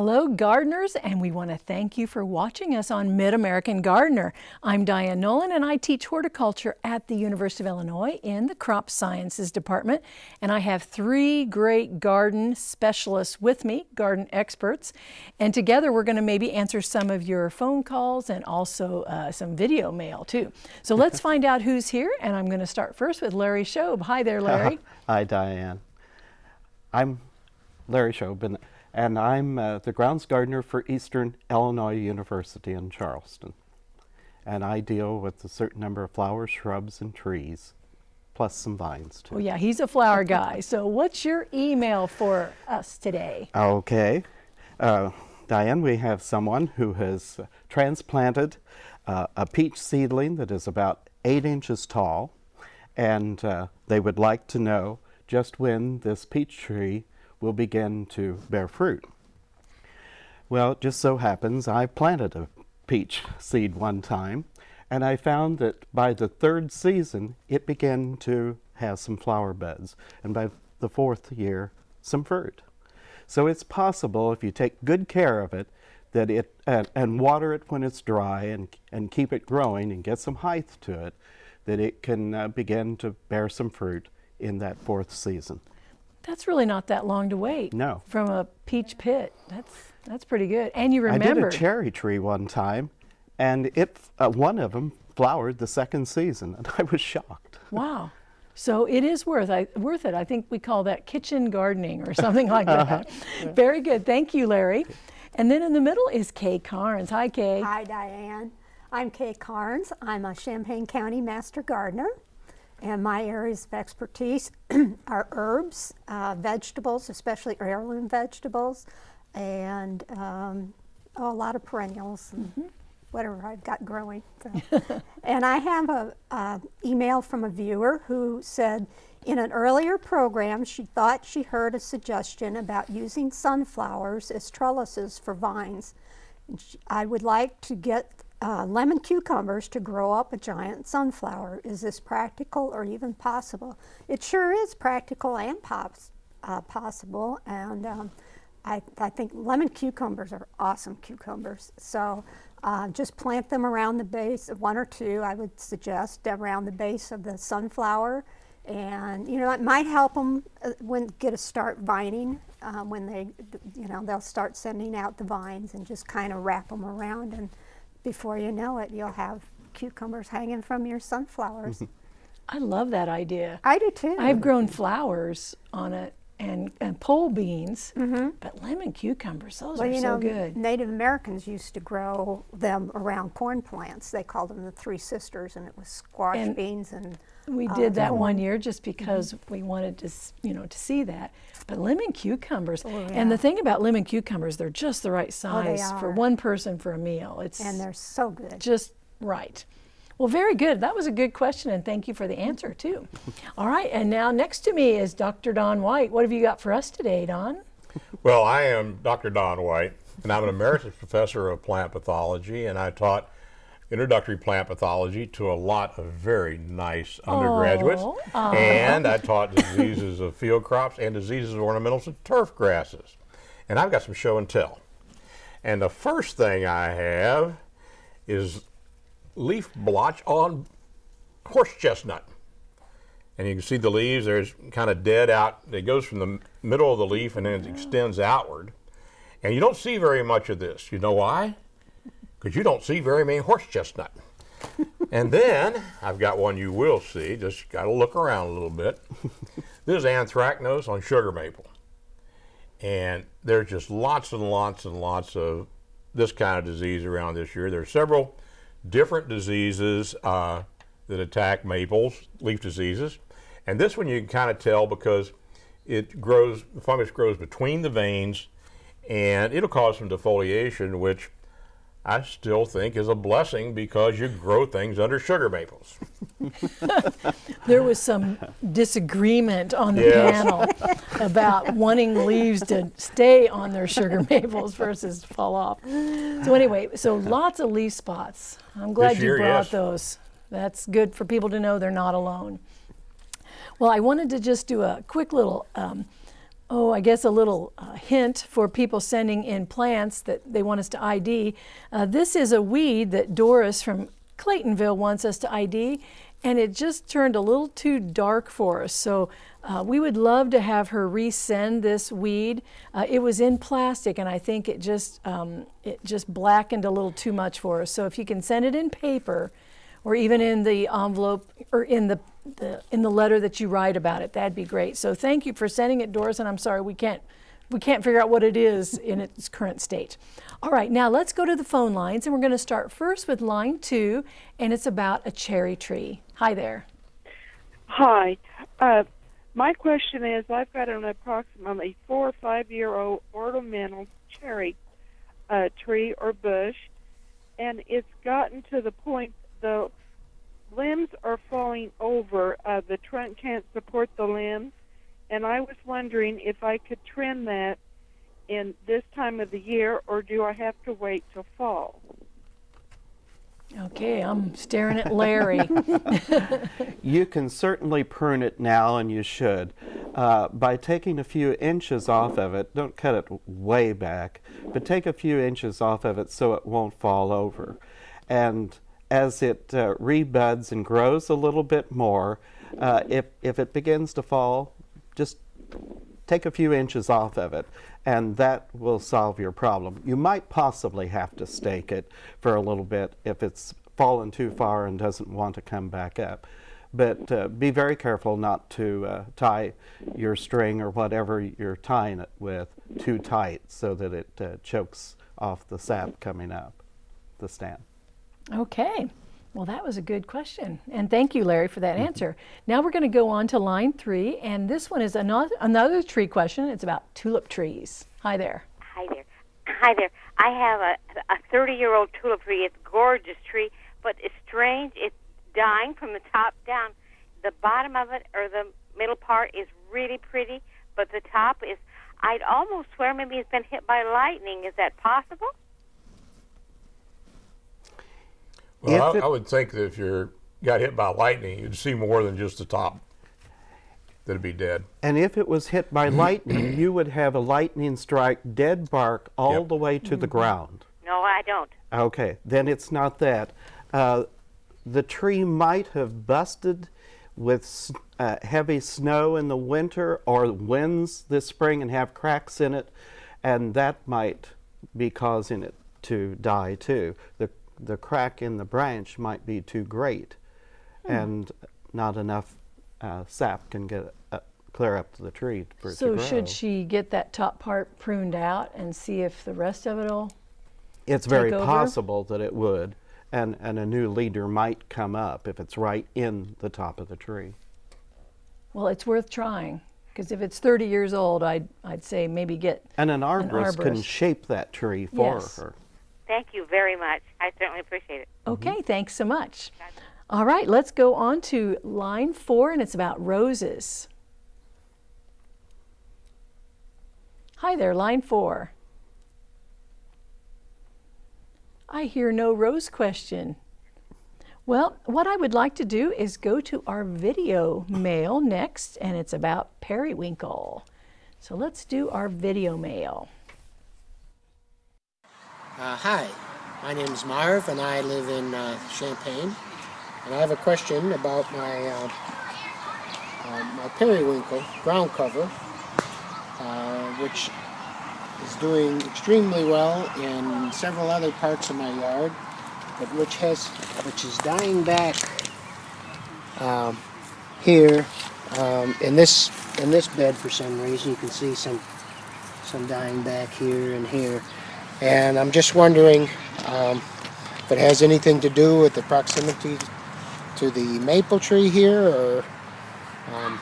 Hello gardeners and we want to thank you for watching us on Mid-American Gardener. I'm Diane Nolan and I teach horticulture at the University of Illinois in the Crop Sciences Department and I have three great garden specialists with me, garden experts, and together we're going to maybe answer some of your phone calls and also uh, some video mail too. So let's find out who's here and I'm going to start first with Larry Shobe. Hi there Larry. Hi Diane. I'm Larry Shobe and I'm uh, the grounds gardener for Eastern Illinois University in Charleston. And I deal with a certain number of flowers, shrubs, and trees, plus some vines too. Oh yeah, he's a flower guy. So what's your email for us today? Okay. Uh, Diane, we have someone who has transplanted uh, a peach seedling that is about eight inches tall, and uh, they would like to know just when this peach tree will begin to bear fruit. Well, it just so happens I planted a peach seed one time, and I found that by the third season it began to have some flower buds, and by the fourth year, some fruit. So it's possible if you take good care of it that it and, and water it when it's dry and, and keep it growing and get some height to it, that it can uh, begin to bear some fruit in that fourth season. That's really not that long to wait. No. From a peach pit. That's that's pretty good. And you remember. I did a cherry tree one time, and it uh, one of them flowered the second season, and I was shocked. Wow. So it is worth I, worth it. I think we call that kitchen gardening or something like that. Uh -huh. Very good. Thank you, Larry. And then in the middle is Kay Carnes. Hi, Kay. Hi, Diane. I'm Kay Carnes. I'm a Champaign County Master Gardener. And my areas of expertise are herbs, uh, vegetables, especially heirloom vegetables, and um, oh, a lot of perennials and mm -hmm. whatever I've got growing. So. and I have a, a email from a viewer who said, in an earlier program, she thought she heard a suggestion about using sunflowers as trellises for vines. I would like to get uh, lemon cucumbers to grow up a giant sunflower. Is this practical or even possible? It sure is practical and pops, uh, possible. And um, I, I, think lemon cucumbers are awesome cucumbers. So uh, just plant them around the base, of one or two I would suggest, around the base of the sunflower. And, you know, it might help them uh, when get a start vining uh, when they, you know, they'll start sending out the vines and just kind of wrap them around and before you know it, you'll have cucumbers hanging from your sunflowers. I love that idea. I do too. I've grown flowers on it and, and pole beans, mm -hmm. but lemon cucumbers, those well, are you so good. Native Americans used to grow them around corn plants. They called them the Three Sisters, and it was squash and beans and we uh, did that one year just because mm -hmm. we wanted to, you know, to see that. But lemon cucumbers, oh, yeah. and the thing about lemon cucumbers, they're just the right oh, size oh, for one person for a meal. It's and they're so good. Just right. Well, very good. That was a good question, and thank you for the answer, too. All right, and now next to me is Dr. Don White. What have you got for us today, Don? Well, I am Dr. Don White, and I'm an emeritus professor of plant pathology, and I taught introductory plant pathology to a lot of very nice undergraduates. Oh, and I taught diseases of field crops and diseases of ornamentals and turf grasses. And I've got some show and tell. And the first thing I have is leaf blotch on horse chestnut. And you can see the leaves, there's kind of dead out. It goes from the middle of the leaf and then it extends outward. And you don't see very much of this. You know why? because you don't see very many horse chestnut. and then I've got one you will see, just got to look around a little bit. this is anthracnose on sugar maple. And there's just lots and lots and lots of this kind of disease around this year. There are several different diseases uh, that attack maples, leaf diseases. And this one you can kind of tell because it grows, the fungus grows between the veins and it'll cause some defoliation, which I still think is a blessing because you grow things under sugar maples. there was some disagreement on the yes. panel about wanting leaves to stay on their sugar maples versus fall off. So anyway, so lots of leaf spots. I'm glad year, you brought yes. those. That's good for people to know they're not alone. Well, I wanted to just do a quick little um, oh, I guess a little uh, hint for people sending in plants that they want us to ID. Uh, this is a weed that Doris from Claytonville wants us to ID, and it just turned a little too dark for us. So uh, we would love to have her resend this weed. Uh, it was in plastic, and I think it just um, it just blackened a little too much for us. So if you can send it in paper, or even in the envelope or in the, the in the letter that you write about it, that'd be great. So thank you for sending it, Doris. And I'm sorry we can't we can't figure out what it is in its current state. All right, now let's go to the phone lines, and we're going to start first with line two, and it's about a cherry tree. Hi there. Hi. Uh, my question is I've got an approximately four or five year old ornamental cherry uh, tree or bush, and it's gotten to the point the limbs are falling over. Uh, the trunk can't support the limbs, and I was wondering if I could trim that in this time of the year, or do I have to wait till fall? Okay, I'm staring at Larry. You can certainly prune it now, and you should. Uh, by taking a few inches off of it, don't cut it way back, but take a few inches off of it so it won't fall over. And as it uh, rebuds and grows a little bit more, uh, if, if it begins to fall, just take a few inches off of it and that will solve your problem. You might possibly have to stake it for a little bit if it's fallen too far and doesn't want to come back up. But uh, be very careful not to uh, tie your string or whatever you're tying it with too tight so that it uh, chokes off the sap coming up the stem. Okay. Well, that was a good question. And thank you, Larry, for that mm-hmm. answer. Now we're going to go on to line three. And this one is another, another tree question. It's about tulip trees. Hi there. Hi there. Hi there. I have a, a 30 year old tulip tree. It's a gorgeous tree, but it's strange. It's dying from the top down. The bottom of it or the middle part is really pretty, but the top is, I'd almost swear maybe it's been hit by lightning. Is that possible? Well, I, it- I would think that if you got hit by lightning, you'd see more than just the top. That'd be dead. And if it was hit by lightning, you would have a lightning strike dead bark all Yep. the way to the ground. No, I don't. Okay, then it's not that. Uh, the tree might have busted with uh, heavy snow in the winter or winds this spring and have cracks in it, and that might be causing it to die too. The, the crack in the branch might be too great, and not enough uh, sap can get uh, clear up to the tree it So should she get that top part pruned out and see if the rest of it'll It's very over? possible that it would, and, and a new leader might come up if it's right in the top of the tree. Well, it's worth trying because if it's 30 years old, I'd, I'd say maybe get. And an arborist, can arborist. shape that tree for Yes. her. Thank you very much. I certainly appreciate it. Mm-hmm. Okay, thanks so much. All right, let's go on to line four, and it's about roses. Hi there, line four. I hear no rose question. Well, what I would like to do is go to our video mail next, and it's about periwinkle. So let's do our video mail. Uh, hi, my name is Marv and I live in uh, Champaign. And I have a question about my, uh, uh, my periwinkle ground cover, uh, which is doing extremely well in several other parts of my yard, but which has, which is dying back um, here um, in this in this bed for some reason. You can see some some dying back here and here. And I'm just wondering um, if it has anything to do with the proximity to the maple tree here, or um,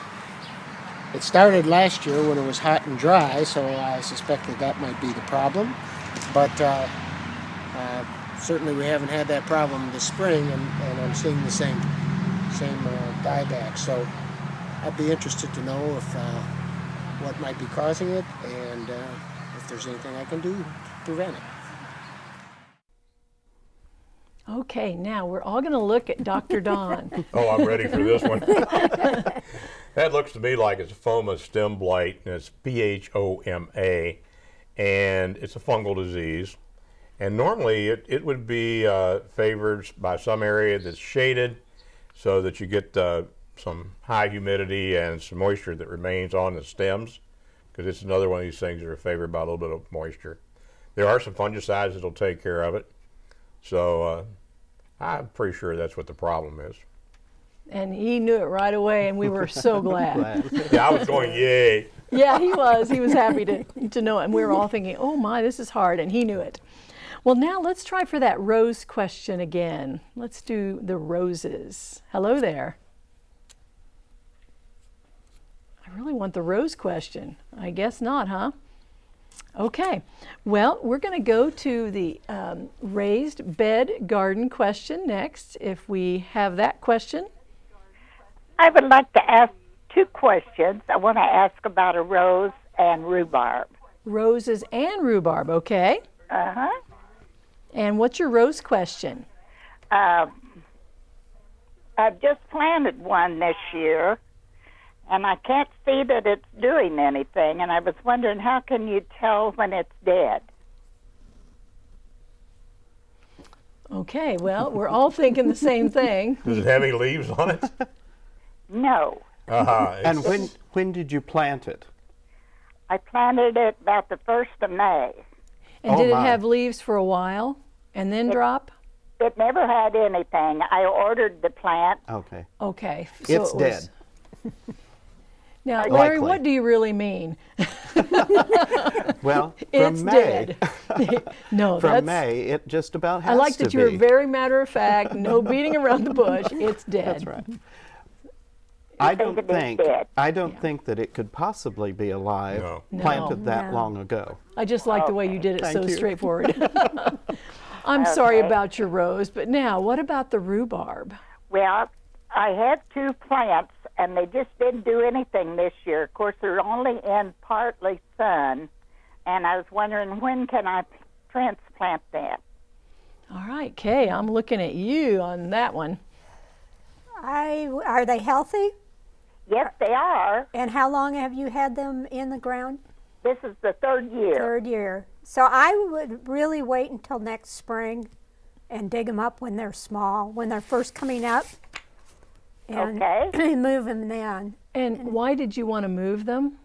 it started last year when it was hot and dry, so I suspect that that might be the problem. But uh, uh, certainly we haven't had that problem this spring, and, and I'm seeing the same same uh, dieback. So I'd be interested to know if uh, what might be causing it, and uh, if there's anything I can do prevent it. Okay, now we're all going to look at Dr. Don. Oh, I'm ready for this one. that looks to me like it's a phoma stem blight, and it's P-H-O-M-A, and it's a fungal disease. And normally it, it would be uh, favored by some area that's shaded so that you get uh, some high humidity and some moisture that remains on the stems because it's another one of these things that are favored by a little bit of moisture. There are some fungicides that'll take care of it. So uh, I'm pretty sure that's what the problem is. and he knew it right away, and we were so glad. Glad. Yeah, I was going, yay. Yeah, he was. He was happy to, to know it. And we were all thinking, oh my, this is hard. And he knew it. Well, now let's try for that rose question again. Let's do the roses. Hello there. I really want the rose question. I guess not, huh? Okay. Well, we're going to go to the um, raised bed garden question next, if we have that question. I would like to ask two questions. I want to ask about a rose and rhubarb. Roses and rhubarb, okay? Uh huh. And what's your rose question? Um, I've just planted one this year, and I can't see that it's doing anything. And I was wondering, how can you tell when it's dead? Okay, well, we're all thinking the same thing. Does it have any leaves on it? No, Uh-huh. And when, when did you plant it? I planted it about the first of May. And Oh, did it have leaves for a while and then drop? It never had anything. I ordered the plant. Okay. Okay. so It's it was- dead. Now, Larry, Likely. what do you really mean? Well, It's from May, dead. no, from that's. May, it just about has to be. I like that you were be. very matter of fact, no beating around the bush. It's dead. That's right. I don't think? I don't think that it could possibly be alive No. planted that No. long ago. I just like the way you did it Thank so you. straightforward. I'm sorry about your rose, but now what about the rhubarb? Well, I had two plants, and they just didn't do anything this year. Of course, they're only in partly sun, and I was wondering when can I transplant that? All right, Kay, I'm looking at you on that one. I, are they healthy? Yes, they are. And how long have you had them in the ground? This is the third year. Third year. So I would really wait until next spring and dig them up when they're small, when they're first coming up. And Okay. move them then. And why did you want to move them?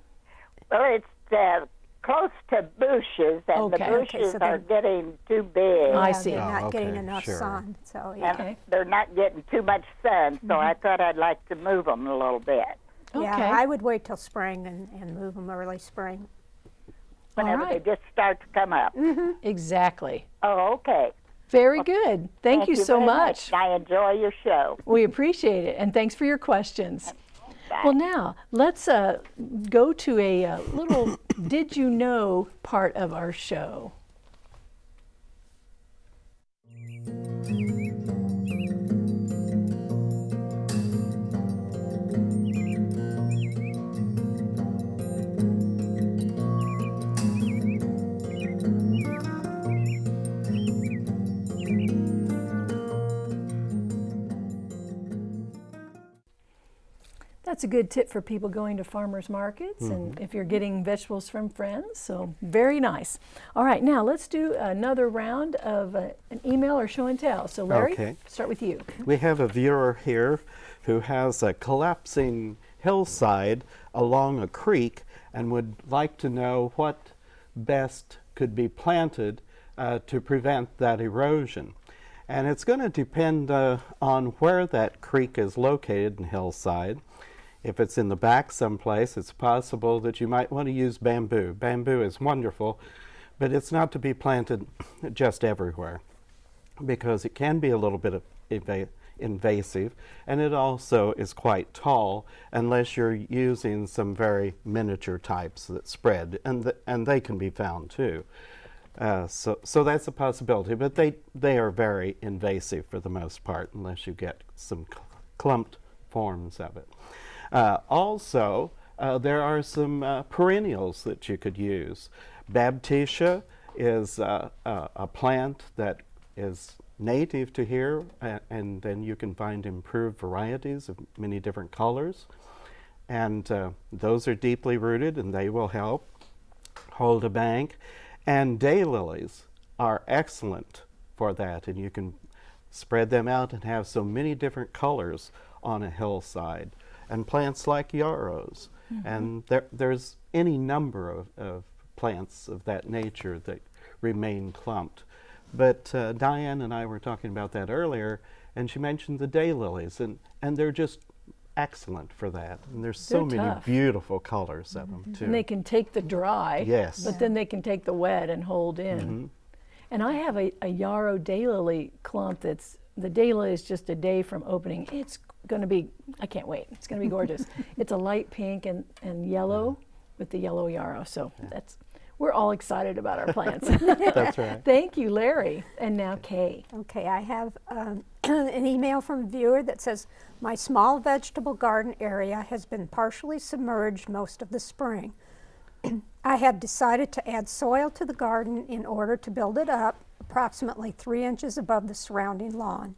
Well, it's uh, close to bushes, and Okay. the Okay, bushes so are getting too big. I see. They're Oh, not getting okay, enough sure. sun. So and yeah. Okay. they're not getting too much sun, so I thought I'd like to move them a little bit. Yeah, I would wait till spring and, and move them early spring. Whenever right. they just start to come up. Exactly. Oh, okay. Very good. Thank, you so very much. I enjoy your show. We appreciate it, and thanks for your questions. Well, now let's uh, go to a uh, little "Did you know" part of our show. That's a good tip for people going to farmers markets and if you're getting vegetables from friends. So, very nice. All right, now let's do another round of uh, an email or show and tell. So, Larry, Okay. start with you. We have a viewer here who has a collapsing hillside along a creek and would like to know what best could be planted uh, to prevent that erosion. And it's going to depend uh, on where that creek is located in hillside. If it's in the back someplace, it's possible that you might want to use bamboo. Bamboo is wonderful, but it's not to be planted just everywhere because it can be a little bit of invasive and it also is quite tall unless you're using some very miniature types that spread and, th- and they can be found too. Uh, so, so that's a possibility, but they, they are very invasive for the most part unless you get some cl- clumped forms of it. Uh, also, uh, there are some uh, perennials that you could use. Baptisia is a, a plant that is native to here, and then you can find improved varieties of many different colors. And uh, those are deeply rooted, and they will help hold a bank. And daylilies are excellent for that, and you can spread them out and have so many different colors on a hillside. And plants like yarrows, mm-hmm. and there, there's any number of, of plants of that nature that remain clumped. But uh, Diane and I were talking about that earlier, and she mentioned the daylilies, and, and they're just excellent for that. And there's so They're many tough. beautiful colors of mm-hmm. them too. And they can take the dry, Yes. but then they can take the wet and hold in. Mm-hmm. And I have a, a yarrow daylily clump that's the daylily is just a day from opening. It's going to be I can't wait. It's going to be gorgeous. it's a light pink and, and yellow with the yellow yarrow. So that's we're all excited about our plants. That's right. Thank you, Larry. And now Kay. Okay, I have um, an email from a viewer that says, My small vegetable garden area has been partially submerged most of the spring. I have decided to add soil to the garden in order to build it up approximately three inches above the surrounding lawn.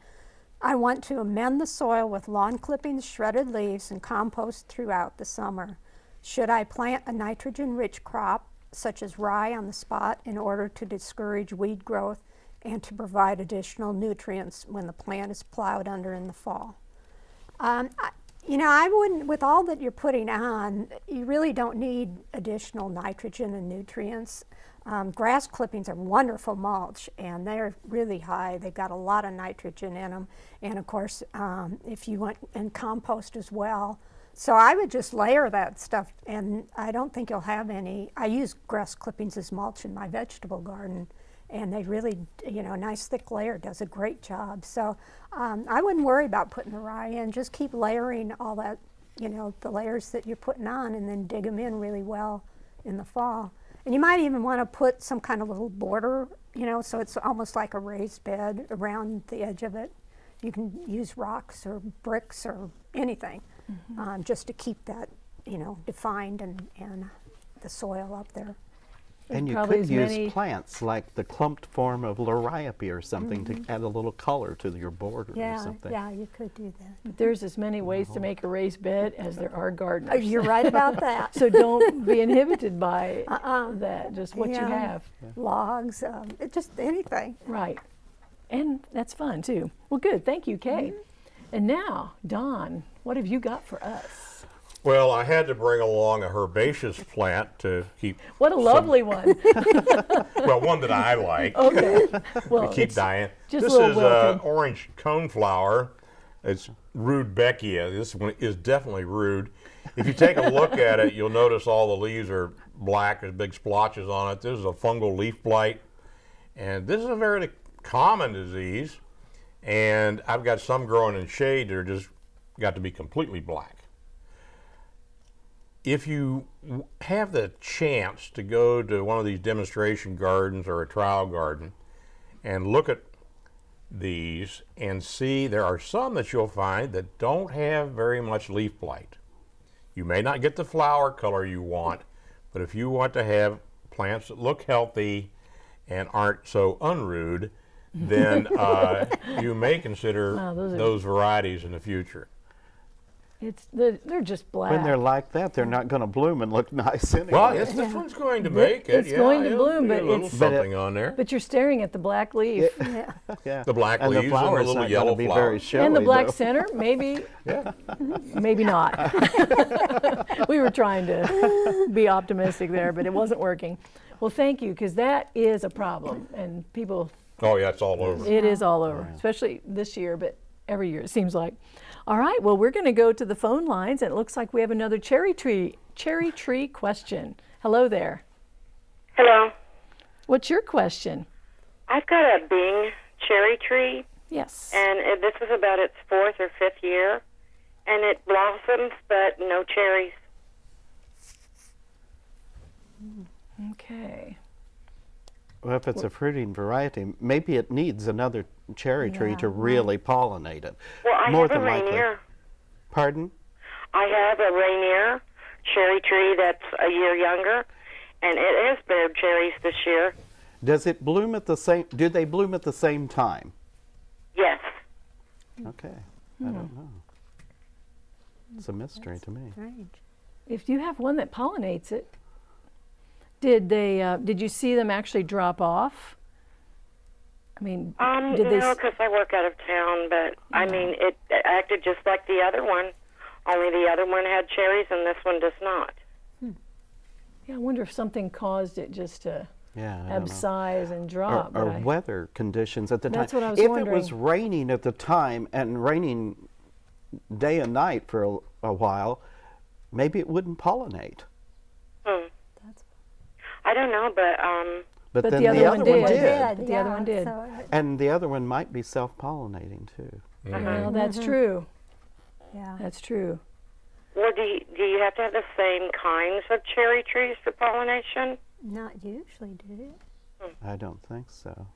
I want to amend the soil with lawn clippings, shredded leaves, and compost throughout the summer. Should I plant a nitrogen-rich crop, such as rye on the spot, in order to discourage weed growth and to provide additional nutrients when the plant is plowed under in the fall? Um, I, you know, I wouldn't, with all that you're putting on, you really don't need additional nitrogen and nutrients. Um, grass clippings are wonderful mulch and they're really high. They've got a lot of nitrogen in them. And of course, um, if you want, and compost as well. So I would just layer that stuff and I don't think you'll have any. I use grass clippings as mulch in my vegetable garden and they really, you know, a nice thick layer does a great job. So um, I wouldn't worry about putting the rye in. Just keep layering all that, you know, the layers that you're putting on, and then dig them in really well in the fall. And you might even want to put some kind of little border, you know, so it's almost like a raised bed around the edge of it. You can use rocks or bricks or anything, um, just to keep that, you know, defined and and the soil up there. And you could use plants like the clumped form of liriope or something to add a little color to your border or Mm-hmm. Yeah, something. yeah, you could do that. But there's as many ways to make a raised bed as there are gardeners. Oh, you're right about that. So don't be inhibited by that, just what you Yeah. have. Logs, um, it just anything. Right. And that's fun too. Well, good. Thank you, Kay. And now, Don, what have you got for us? Well, I had to bring along a herbaceous plant to keep. What a lovely one. well, one that I like. Okay. Well, to keep dying. just this is uh, wilted. orange coneflower. It's rudbeckia. This one is definitely rude. If you take a look at it, you'll notice all the leaves are black. There's big splotches on it. This is a fungal leaf blight, and this is a very common disease. And I've got some growing in shade that are just got to be completely black. If you have the chance to go to one of these demonstration gardens or a trial garden and look at these and see there are some that you'll find that don't have very much leaf blight. You may not get the flower color you want, but if you want to have plants that look healthy and aren't so unrude, then uh, you may consider Wow, those those varieties in the future. It's they're, they're just black. When they're like that, they're not going to bloom and look nice anyway. Well, yes, this one's going to make it. it's yeah, going to bloom, but a little it's- But it- on there. but you're staring at the black leaf. Yeah. yeah. The black and leaves the and the little not yellow gonna be very flowers. showy. and the black though. center, maybe, yeah. maybe not. we were trying to be optimistic there, but it wasn't working. Well, thank you, because that is a problem, and people Oh, yeah, it's all over. It is all over, especially this year, but every year it seems like. All right, well, we're going to go to the phone lines, and it looks like we have another cherry tree cherry tree question. Hello there. Hello. What's your question? I've got a Bing cherry tree, Yes. and it, this is about its fourth or fifth year, and it blossoms but no cherries. Mm, okay. Well, if it's a fruiting variety, maybe it needs another cherry tree to really pollinate it. Well, I More have a than likely. Rainier. Pardon? I have a Rainier cherry tree that's a year younger, and it has bared cherries this year. Does it bloom at the same? Do they bloom at the same time? Yes. Okay. I don't know. It's a mystery to me. Strange. If you have one that pollinates it, did they? Uh, did you see them actually drop off? I mean, Um, did they? no, because I work out of town, but I mean, it, it acted just like the other one. Only the other one had cherries, and this one does not. Yeah, I wonder if something caused it just to Yeah. I don't know. abscise and drop. but or I- weather conditions at the That's time. what I was if it was raining at the time and raining day and night for a, a while, maybe it wouldn't pollinate. Hmm. That's I don't know, but um, But, But then the other one did. did. But the other one did. So And the other one might be self-pollinating too. Uh-huh. well, mm-hmm. that's true. yeah. That's true. or do you, do you have to have the same kinds of cherry trees for pollination? Not usually, do you? I don't think so.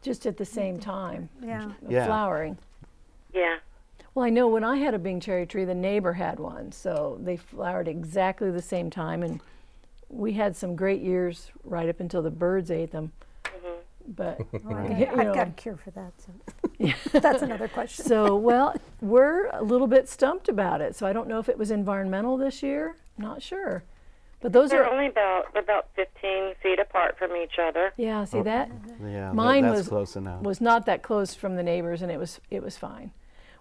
Just at the same time, Yeah. Yeah. flowering. Yeah. Well, I know when I had a Bing cherry tree, the neighbor had one, so they flowered exactly the same time, and we had some great years right up until the birds ate them. Mm-hmm. But Well, I you got, I've got a cure for that. So that's another question. so well, we're a little bit stumped about it. So I don't know if it was environmental this year. Not sure. But those They're are only about about 15 feet apart from each other. yeah. See that Yeah, Mine that's was close enough. was not that close from the neighbors, and it was it was fine.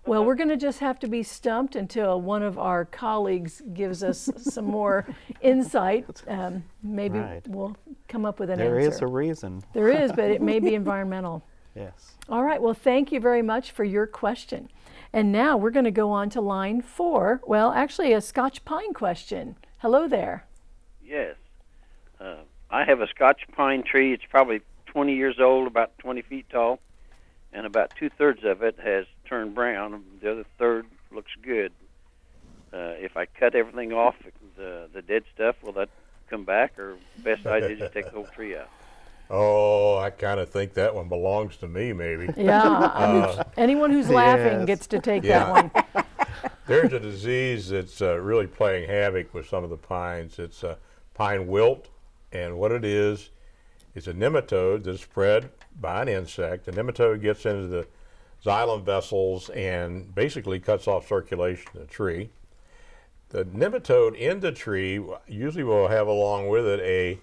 Well, we're going to just have to be stumped until one of our colleagues gives us some more insight. Um, maybe Right. we'll come up with an There answer. There is a reason. there is, but it may be environmental. Yes. All right. Well, thank you very much for your question. And now we're going to go on to line four. Well, actually, a Scotch pine question. Hello there. Yes. Uh, I have a Scotch pine tree. It's probably 20 years old, about 20 feet tall, and about two thirds of it has turned brown. The other third looks good. Uh, if I cut everything off, the the dead stuff, will that come back, or best idea is just take the whole tree out? Oh, I kind of think that one belongs to me, maybe. Yeah. I mean, anyone who's laughing yes. gets to take Yeah. that one. There's a disease that's uh, really playing havoc with some of the pines. It's uh, pine wilt, and what it is, is a nematode that's spread by an insect. The nematode gets into the xylem vessels and basically cuts off circulation in the tree. The nematode in the tree usually will have along with it a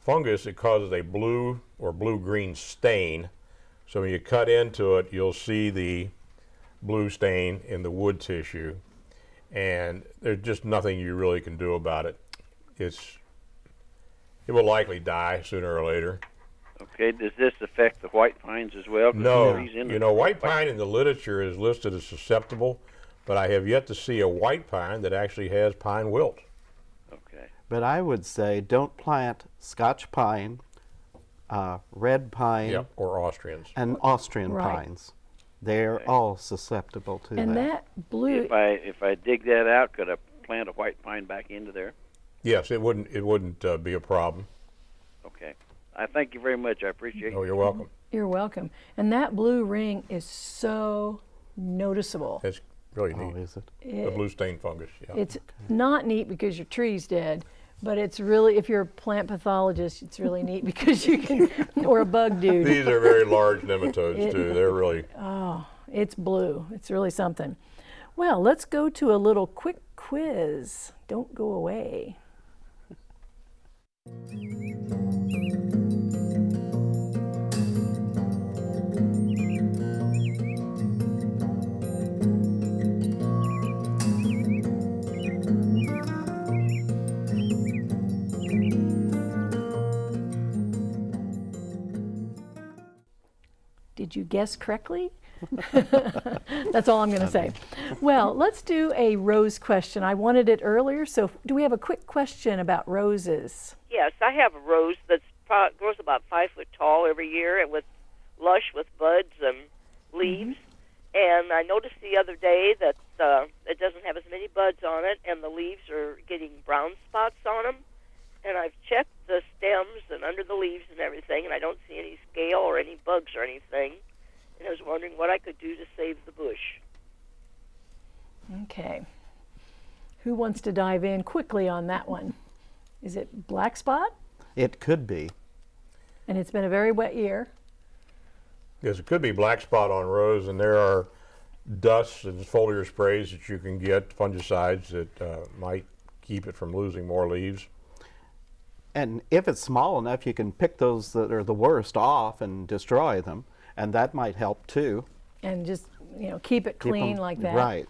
fungus that causes a blue or blue-green stain. So when you cut into it, you'll see the blue stain in the wood tissue, and there's just nothing you really can do about it. It's it will likely die sooner or later. Okay. Does this affect the white pines as well? No, trees in you know, white pine in the literature is listed as susceptible, but I have yet to see a white pine that actually has pine wilt. Okay. But I would say don't plant Scotch pine, uh, red pine, Yep, or Austrians. and Austrian Right. pines. They're all susceptible to And that. that blue, If I if I dig that out, could I plant a white pine back into there? Yes, it wouldn't it wouldn't uh, be a problem. Okay. I thank you very much. I appreciate oh, it. Oh, you're welcome. you're welcome. And that blue ring is so noticeable. It's really Oh, neat. is it? The blue stain fungus. Yeah. It's not neat because your tree's dead, but it's really, if you're a plant pathologist, it's really neat because you can, or a bug dude. These are very large nematodes too. They're really Oh, It's blue. It's really something. Well, let's go to a little quick quiz. Don't go away. Did you guess correctly? That's all I'm going to say. Well, let's do a rose question. I wanted it earlier, so do we have a quick question about roses? Yes, I have a rose that's pro- grows about five foot tall every year, and with lush with buds and leaves. And I noticed the other day that uh, it doesn't have as many buds on it, and the leaves are getting brown spots on them. And I've checked the stems and under the leaves and everything, and I don't see any scale or any bugs or anything. And I was wondering what I could do to save the bush. Okay. Who wants to dive in quickly on that one? Is it black spot? It could be. And it's been a very wet year. Yes, it could be black spot on rose, and there are dusts and foliar sprays that you can get, fungicides that uh, might keep it from losing more leaves. And if it's small enough, you can pick those that are the worst off and destroy them, and that might help too. And just, you know, keep it Keep 'em- clean like that. Right.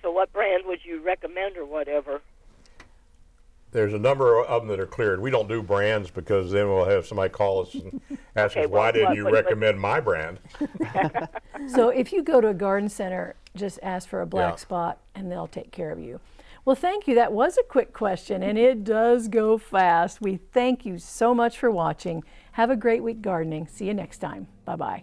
So, what brand would you recommend, or whatever? There's a number of them that are cleared. We don't do brands because then we'll have somebody call us and ask Okay, us, why didn't you what- what- recommend my brand? So if you go to a garden center, just ask for a black Yeah. spot and they'll take care of you. Well, thank you. That was a quick question and it does go fast. We thank you so much for watching. Have a great week gardening. See you next time. Bye bye.